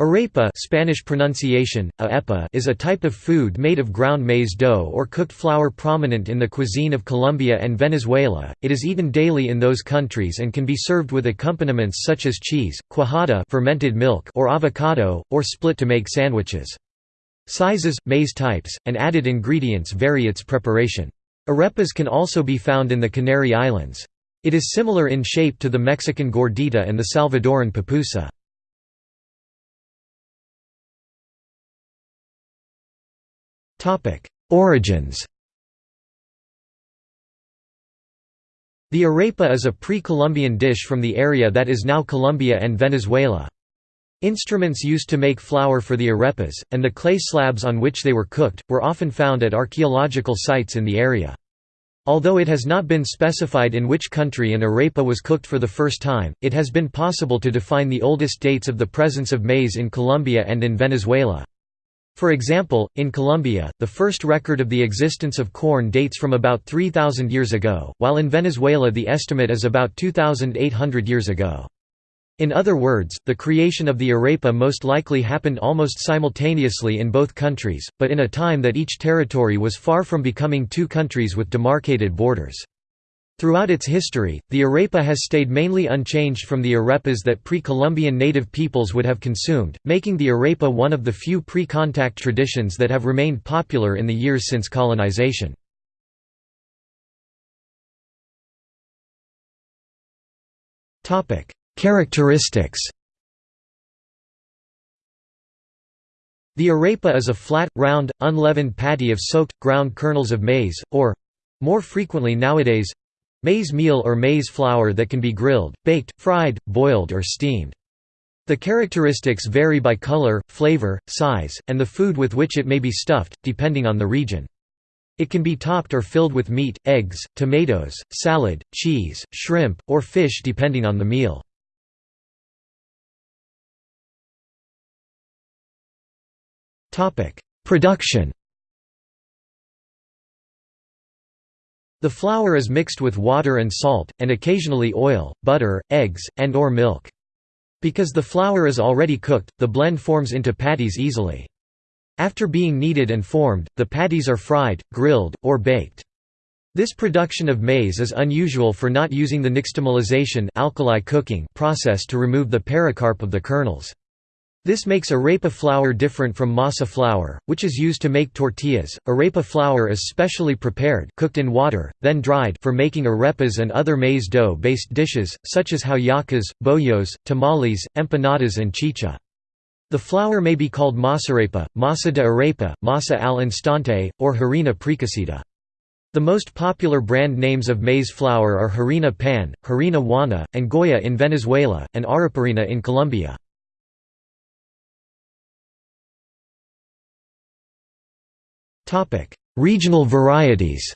Arepa Spanish pronunciation, aepa is a type of food made of ground maize dough or cooked flour prominent in the cuisine of Colombia and Venezuela. It is eaten daily in those countries and can be served with accompaniments such as cheese, cuajada fermented milk or avocado, or split to make sandwiches. Sizes, maize types, and added ingredients vary its preparation. Arepas can also be found in the Canary Islands. It is similar in shape to the Mexican gordita and the Salvadoran pupusa. Origins The arepa is a pre-Columbian dish from the area that is now Colombia and Venezuela. Instruments used to make flour for the arepas, and the clay slabs on which they were cooked, were often found at archaeological sites in the area. Although it has not been specified in which country an arepa was cooked for the first time, it has been possible to define the oldest dates of the presence of maize in Colombia and in Venezuela. For example, in Colombia, the first record of the existence of corn dates from about 3,000 years ago, while in Venezuela the estimate is about 2,800 years ago. In other words, the creation of the arepa most likely happened almost simultaneously in both countries, but in a time that each territory was far from becoming two countries with demarcated borders. Throughout its history, the arepa has stayed mainly unchanged from the arepas that pre-Columbian native peoples would have consumed, making the arepa one of the few pre-contact traditions that have remained popular in the years since colonization. Characteristics The arepa is a flat, round, unleavened patty of soaked, ground kernels of maize, or—more frequently nowadays, Maize meal or maize flour that can be grilled, baked, fried, boiled or steamed. The characteristics vary by color, flavor, size, and the food with which it may be stuffed, depending on the region. It can be topped or filled with meat, eggs, tomatoes, salad, cheese, shrimp, or fish depending on the meal. Production The flour is mixed with water and salt, and occasionally oil, butter, eggs, and or milk. Because the flour is already cooked, the blend forms into patties easily. After being kneaded and formed, the patties are fried, grilled, or baked. This production of maize is unusual for not using the nixtamalization alkali cooking process to remove the pericarp of the kernels. This makes arepa flour different from masa flour, which is used to make tortillas. Arepa flour is specially prepared, cooked in water, then dried for making arepas and other maize dough-based dishes such as hallacas, bollos, tamales, empanadas and chicha. The flour may be called masarepa, masa de arepa, masa al instante, or harina precocida. The most popular brand names of maize flour are harina pan, harina Juana, and Goya in Venezuela, and areparina in Colombia. Regional varieties.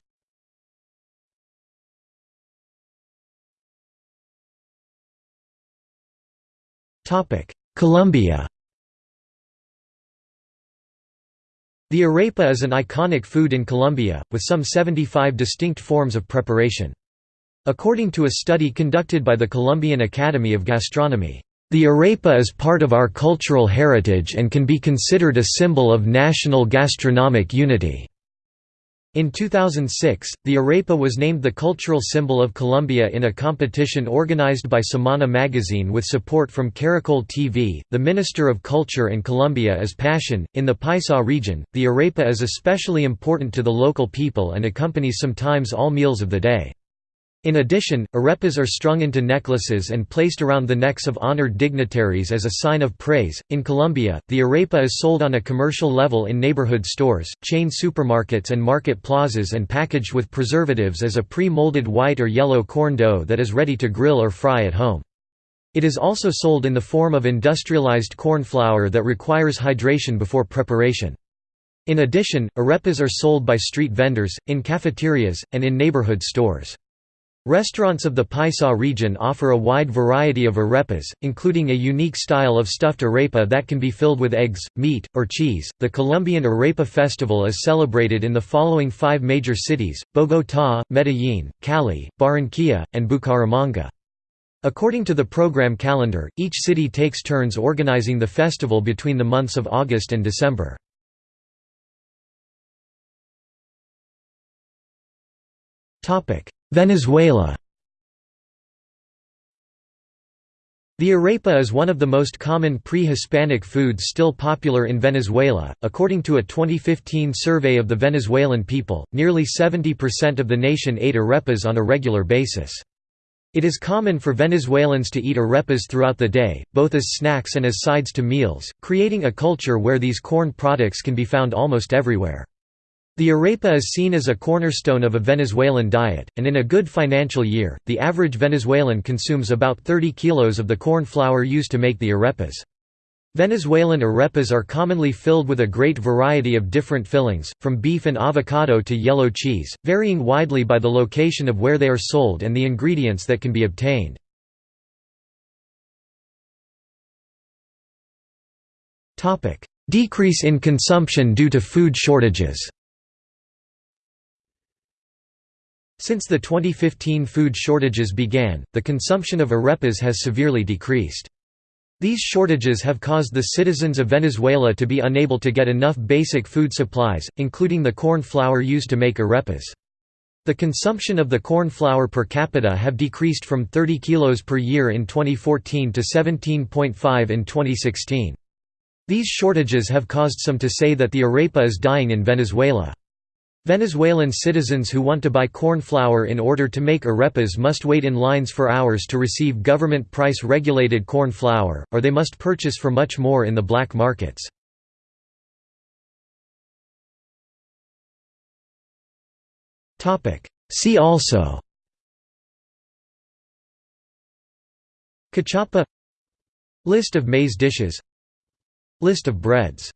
Colombia. The arepa is an iconic food in Colombia, with some 75 distinct forms of preparation. According to a study conducted by the Colombian Academy of Gastronomy, the arepa is part of our cultural heritage and can be considered a symbol of national gastronomic unity. In 2006, the arepa was named the cultural symbol of Colombia in a competition organized by Semana magazine with support from Caracol TV. The Minister of Culture in Colombia is Passion. In the Paisa region, the arepa is especially important to the local people and accompanies sometimes all meals of the day. In addition, arepas are strung into necklaces and placed around the necks of honored dignitaries as a sign of praise. In Colombia, the arepa is sold on a commercial level in neighborhood stores, chain supermarkets, and market plazas and packaged with preservatives as a pre molded white or yellow corn dough that is ready to grill or fry at home. It is also sold in the form of industrialized corn flour that requires hydration before preparation. In addition, arepas are sold by street vendors, in cafeterias, and in neighborhood stores. Restaurants of the Paisa region offer a wide variety of arepas, including a unique style of stuffed arepa that can be filled with eggs, meat, or cheese. The Colombian Arepa Festival is celebrated in the following five major cities Bogotá, Medellín, Cali, Barranquilla, and Bucaramanga. According to the program calendar, each city takes turns organizing the festival between the months of August and December. Venezuela The arepa is one of the most common pre-Hispanic foods still popular in Venezuela. According to a 2015 survey of the Venezuelan people, nearly 70% of the nation ate arepas on a regular basis. It is common for Venezuelans to eat arepas throughout the day, both as snacks and as sides to meals, creating a culture where these corn products can be found almost everywhere. The arepa is seen as a cornerstone of a Venezuelan diet, and in a good financial year, the average Venezuelan consumes about 30 kilos of the corn flour used to make the arepas. Venezuelan arepas are commonly filled with a great variety of different fillings, from beef and avocado to yellow cheese, varying widely by the location of where they are sold and the ingredients that can be obtained. Decrease in consumption due to food shortages Since the 2015 food shortages began, the consumption of arepas has severely decreased. These shortages have caused the citizens of Venezuela to be unable to get enough basic food supplies, including the corn flour used to make arepas. The consumption of the corn flour per capita have decreased from 30 kilos per year in 2014 to 17.5 in 2016. These shortages have caused some to say that the arepa is dying in Venezuela. Venezuelan citizens who want to buy corn flour in order to make arepas must wait in lines for hours to receive government price-regulated corn flour, or they must purchase for much more in the black markets. See also Cachapa. List of maize dishes. List of breads